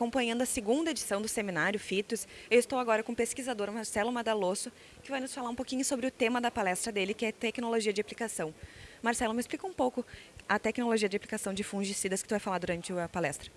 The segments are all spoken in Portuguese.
acompanhando a segunda edição do seminário FITOS. Eu estou agora com o pesquisador Marcelo Madalosso, que vai nos falar um pouquinho sobre o tema da palestra dele, que é tecnologia de aplicação. Marcelo, me explica um pouco a tecnologia de aplicação de fungicidas que tu vai falar durante a palestra.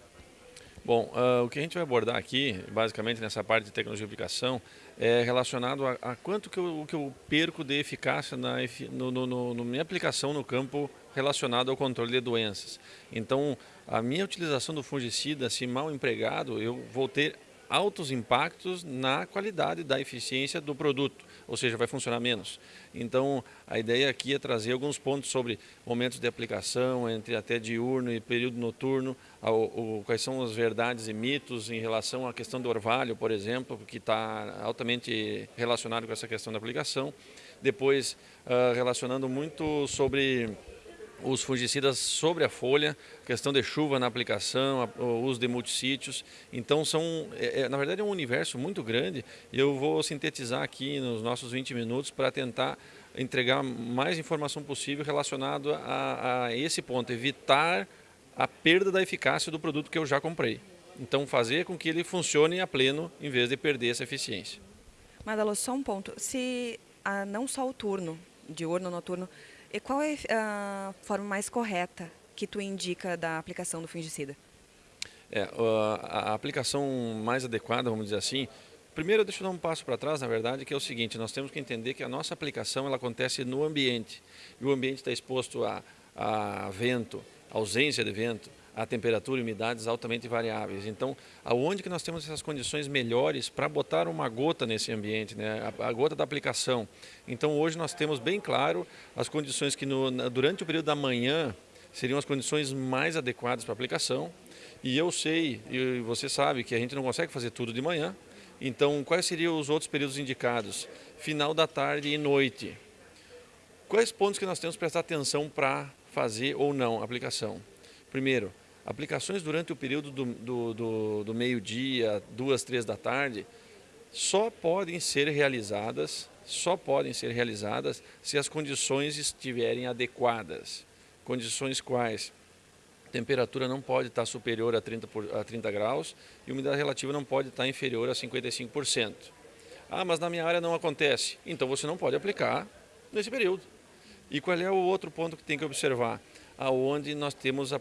Bom, uh, o que a gente vai abordar aqui, basicamente nessa parte de tecnologia de aplicação, é relacionado a, a quanto que eu, que eu, perco de eficácia na no, no, no, minha aplicação no campo relacionado ao controle de doenças. Então, a minha utilização do fungicida, se mal empregado, eu vou ter altos impactos na qualidade da eficiência do produto, ou seja, vai funcionar menos. Então, a ideia aqui é trazer alguns pontos sobre momentos de aplicação, entre até diurno e período noturno, quais são as verdades e mitos em relação à questão do orvalho, por exemplo, que está altamente relacionado com essa questão da aplicação. Depois, uh, relacionando muito sobre os fungicidas sobre a folha, questão de chuva na aplicação, o uso de multissítios. Então, são, é, é, na verdade, é um universo muito grande e eu vou sintetizar aqui nos nossos 20 minutos para tentar entregar mais informação possível relacionado a, a esse ponto, evitar a perda da eficácia do produto que eu já comprei. Então, fazer com que ele funcione a pleno em vez de perder essa eficiência. Madalo, só um ponto. Se ah, não só o turno, diurno, noturno, e qual é a forma mais correta que tu indica da aplicação do fungicida? É, a aplicação mais adequada, vamos dizer assim, primeiro deixa eu dar um passo para trás, na verdade, que é o seguinte, nós temos que entender que a nossa aplicação ela acontece no ambiente, e o ambiente está exposto a, a vento, ausência de vento, a temperatura e umidades altamente variáveis. Então, aonde que nós temos essas condições melhores para botar uma gota nesse ambiente, né? a, a, gota da aplicação. Então, hoje nós temos bem claro as condições que no, durante o período da manhã seriam as condições mais adequadas para aplicação. E eu sei, e você sabe, que a gente não consegue fazer tudo de manhã. Então, quais seriam os outros períodos indicados? Final da tarde e noite. Quais pontos que nós temos que prestar atenção para fazer ou não a aplicação? Primeiro, Aplicações durante o período do, do, do, do meio-dia, duas, três da tarde, só podem ser realizadas, só podem ser realizadas se as condições estiverem adequadas. Condições quais? Temperatura não pode estar superior a 30, por, a 30 graus e umidade relativa não pode estar inferior a 55%. Ah, mas na minha área não acontece. Então você não pode aplicar nesse período. E qual é o outro ponto que tem que observar? Aonde nós temos uh,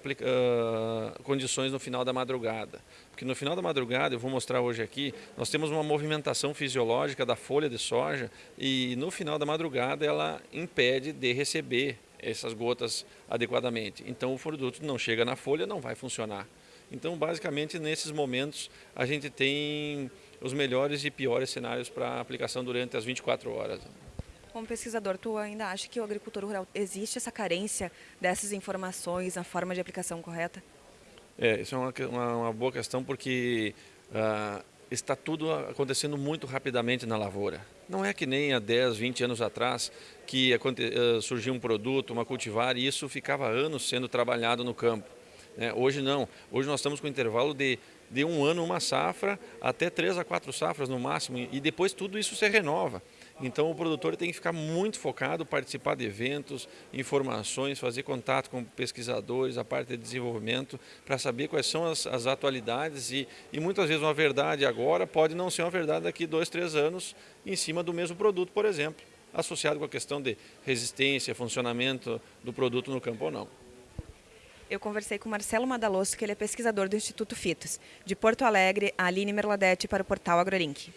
condições no final da madrugada. Porque no final da madrugada, eu vou mostrar hoje aqui, nós temos uma movimentação fisiológica da folha de soja e no final da madrugada ela impede de receber essas gotas adequadamente. Então o produto não chega na folha, não vai funcionar. Então basicamente nesses momentos a gente tem os melhores e piores cenários para aplicação durante as 24 horas. Como pesquisador, tu ainda acha que o agricultor rural existe essa carência dessas informações, a forma de aplicação correta? É, isso é uma, uma, uma boa questão porque uh, está tudo acontecendo muito rapidamente na lavoura. Não é que nem há 10, 20 anos atrás que uh, surgiu um produto, uma cultivar e isso ficava anos sendo trabalhado no campo. É, hoje não. Hoje nós estamos com um intervalo de, de um ano uma safra até três a quatro safras no máximo e depois tudo isso se renova. Então o produtor tem que ficar muito focado, participar de eventos, informações, fazer contato com pesquisadores, a parte de desenvolvimento, para saber quais são as, as atualidades e, e, muitas vezes uma verdade agora pode não ser uma verdade daqui dois, três anos em cima do mesmo produto, por exemplo, associado com a questão de resistência, funcionamento do produto no campo ou não. Eu conversei com Marcelo Madalosso, que ele é pesquisador do Instituto Fitos. De Porto Alegre, a Aline Merladete para o portal AgroLink.